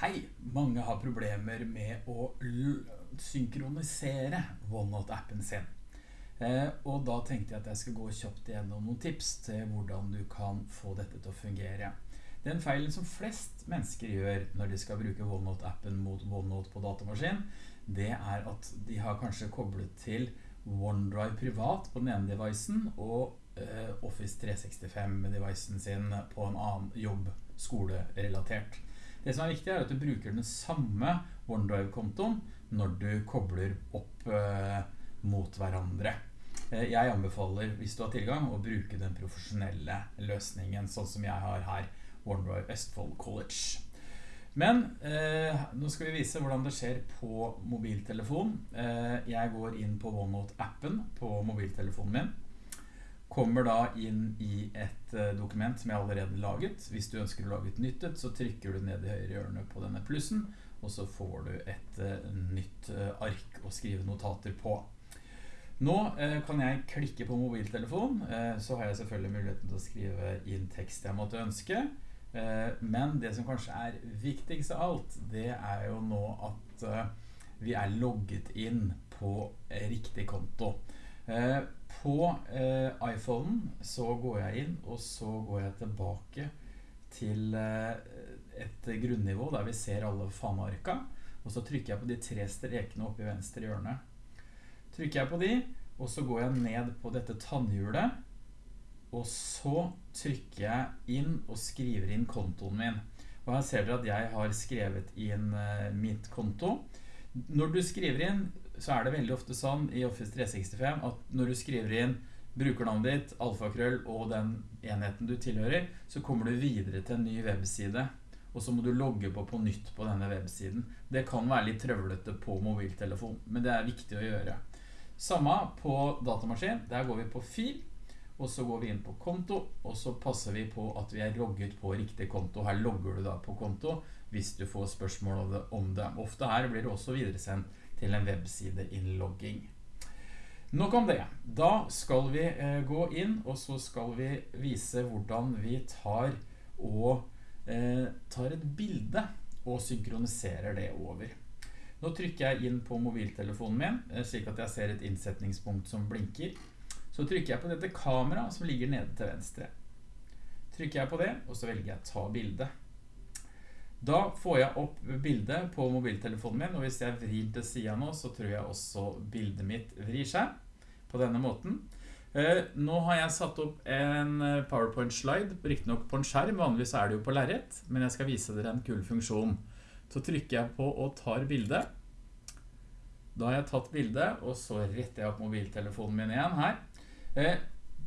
Hei, mange har problemer med å synkronisere OneNote-appen sin. Eh, og da tenkte jeg at jeg skal gå kjapt gjennom noen tips til hvordan du kan få dette til å fungere. Den feilen som flest mennesker gjør når de skal bruke OneNote-appen mot OneNote på datamaskin, det er at de har kanskje koblet til OneDrive privat på den ene devicen og eh, Office 365-devicen sin på en annen jobb, skole-relatert. Det som er viktig er at du bruker den samme OneDrive-kontoen når du kobler opp eh, mot hverandre. Eh, jeg anbefaler, hvis du har tilgang, å bruke den profesjonelle løsningen, sånn som jeg har her, OneDrive Østfold College. Men eh, nå skal vi vise hvordan det skjer på mobiltelefon. Eh, jeg går inn på OneNote-appen på mobiltelefonen min kommer da inn i et eh, dokument som jeg allerede laget. Hvis du ønsker å lage et nyttet, så trykker du ned i høyre hjørne på denne plussen, og så får du et uh, nytt uh, ark å skrive notater på. Nå kan jeg klikke på mobiltelefon, så har jeg selvfølgelig muligheten til å skrive inn tekst jeg måtte ønske. men det som kanskje er viktigst av alt, det er jo nå at vi er logget inn på riktig konto. På eh, iPhonen så går jeg inn, og så går jeg tilbake til eh, et grunnivå der vi ser alle fanearka, og så trykker jeg på de tre strekene oppe i venstre hjørne. Trykker jeg på de, og så går jeg ned på dette tannhjulet, og så trykker jeg inn og skriver inn kontoen min. Og her ser dere at jeg har skrevet inn eh, mitt konto. Når du skriver inn, så er det veldig ofte sånn i Office 365 at når du skriver inn brukernavnet ditt, alfakrøll og den enheten du tilhører, så kommer du videre til en ny webside, og så må du logge på på nytt på denne websiden. Det kan være litt trøvlete på mobiltelefon, men det er viktig å gjøre. Samme på datamaskin, der går vi på fil, og så går vi inn på konto, og så passer vi på at vi er logget på riktig konto. Her logger du da på konto hvis du får spørsmål om det. Ofte her blir det også videresendt til en webside-innlogging. Nok om det. Da skal vi eh, gå inn, og så skal vi vise hvordan vi tar og eh, tar et bilde og synkroniserer det over. Nå trykker jeg inn på mobiltelefonen min, eh, slik at jeg ser et innsetningspunkt som blinker. Så trykker jeg på dette kamera som ligger nede til venstre. Trykker jeg på det, og så velger jeg ta bildet. Da får jeg opp bildet på mobiltelefonen min, og hvis jeg vrir til siden nå, så tror jeg også bildet mitt vrir seg på denne måten. Eh, nå har jeg satt opp en eh, PowerPoint-slide, riktig nok på en skjerm, vanligvis er det jo på lerret, men jeg skal vise dere en kul funksjon. Så trykker jeg på og tar bildet. Da har jeg tatt bildet, og så retter jeg opp mobiltelefonen min igjen her. Eh,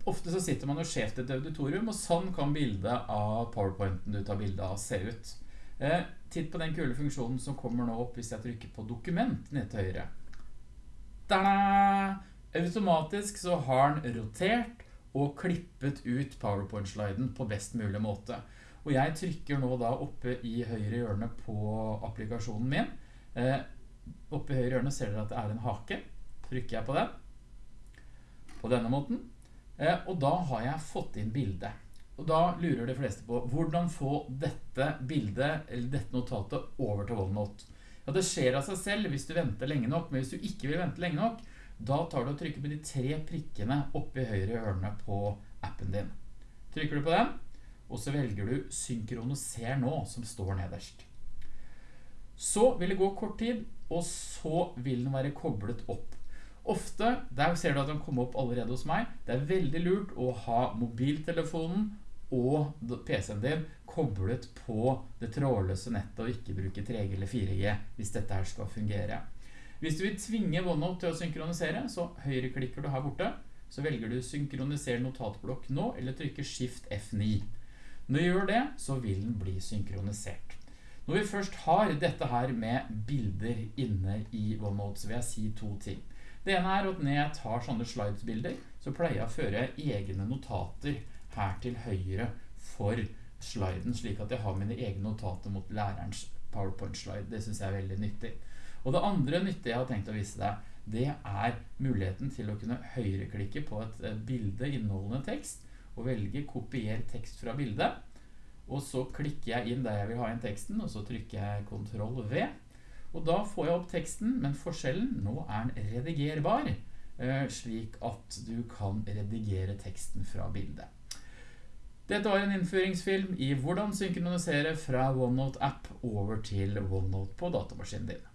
ofte så sitter man jo skjevt et auditorium, og sånn kan bildet av PowerPointen du tar bildet av se ut. Eh, titt på den kule funksjonen som kommer nå opp hvis jeg trykker på dokument ned til høyre. Tada! Automatisk så har den rotert og klippet ut PowerPoint-sliden på best mulig måte. Og jeg trykker nå da oppe i høyre hjørne på applikasjonen min. Eh, oppe i høyre hjørne ser dere at det er en hake. Trykker jeg på den. På denne måten. Eh, og da har jeg fått inn bildet. Og da lurer de fleste på hvordan få dette bildet eller dette notatet over til OneNote. Ja, det skjer av seg selv hvis du venter lenge nok, men hvis du ikke vil vente lenge nok, da tar du og trykker på de tre prikkene oppe i høyre hjørne på appen din. Trykker du på den, og så velger du synkroniser nå, som står nederst. Så vil det gå kort tid, og så vil den være koblet opp. Ofte, der ser du at den kommer opp allerede hos meg, det er veldig lurt å ha mobiltelefonen og PC-en din koblet på det trådløse nettet og ikke bruke 3G eller 4G hvis dette her skal fungere. Hvis du vil tvinge OneNote til å synkronisere, så høyreklikker du her borte, så velger du synkronisere notatblokk nå, eller trykker Shift F9. Når du gjør det, så vil den bli synkronisert. Når vi først har dette her med bilder inne i OneNote, så vil jeg si to ting. Det ene er at når jeg tar sånne slidesbilder, så pleier jeg å føre egne notater her til høyre for sliden, slik at jeg har mine egne notater mot lærerens PowerPoint-slide. Det synes jeg er veldig nyttig. Og det andre nyttige jeg har tenkt å vise deg, det er muligheten til å kunne høyreklikke på et bilde inneholdende tekst, og velge kopier tekst fra bildet. Og så klikker jeg inn der jeg vil ha inn teksten, og så trykker jeg Ctrl V. Og da får jeg opp teksten, men forskjellen, nå er den redigerbar, eh, slik at du kan redigere teksten fra bildet. Dette var en innføringsfilm i hvordan synkronisere fra OneNote app over til OneNote på datamaskinen din.